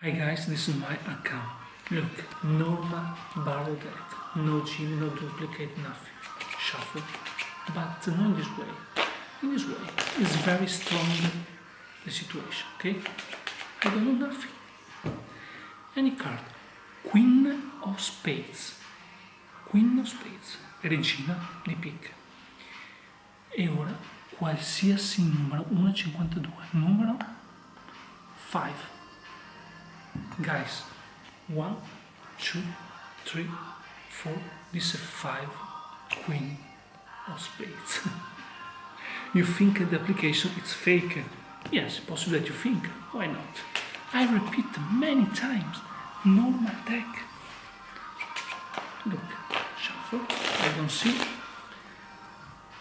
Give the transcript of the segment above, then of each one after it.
Hi guys, this is my account. Look, normal barrel deck, no gym, no duplicate, nothing. Shuffle, but not in this way. In this way, it's very strong the situation, okay? I don't know nothing. Any card, Queen of Spades, Queen of Spades, regina di picche. E ora qualsiasi numero, 1,52, numero 5 guys one two three four this is five queen of spades. You think the application is fake? Yes possible that you think. Why not? I repeat many times normal deck. Look shuffle i don't see.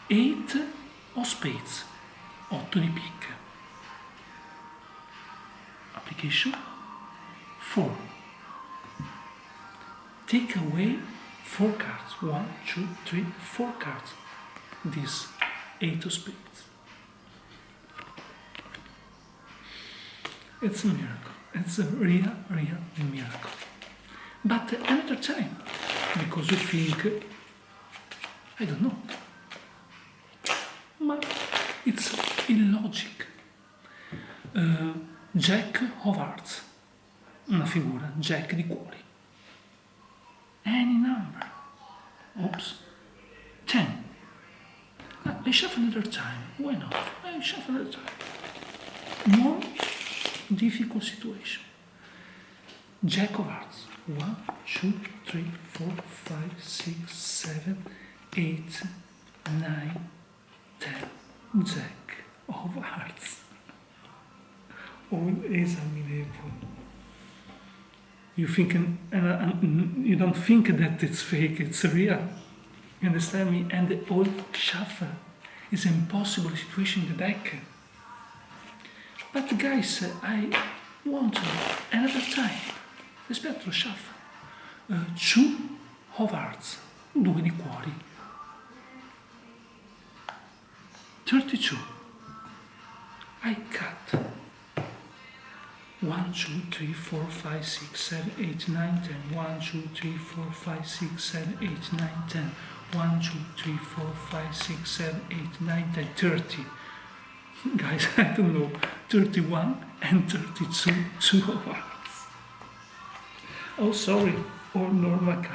Eight of spades. 8 di picche application 4. Take away 4 cards. One, two, three, four cards. This 8 of spades. It's a miracle. It's a real, real miracle. But another time, because you think, I don't know, but it's illogic. Uh, Jack of Hearts una figura jack di cuori. Any number. Oops. 10. I shuffle another time. Why not? I shuffle another time. More difficult situation. Jack of hearts. 1, 2, 3, 4, 5, 6, 7, 8, 9, 10. Jack of hearts. Unexaminable you think and, and you don't think that it's fake, it's real. You understand me? And the old shuffle is an impossible situation in the deck. But guys, I want another time. Rispetto allo shuffle. Uh, two of hearts, due di cuori. 32. I cut. 1, 2, 3, 4, 5, 6, 7, 8, 9, 10. 1, 2, 3, 4, 5, 6, 7, 8, 9, 10. 1, 2, 3, 4, 5, 6, 7, 8, 9, 10, 30. Guys, I don't know, 31 and 32, two of hearts. Oh, sorry, or normal card.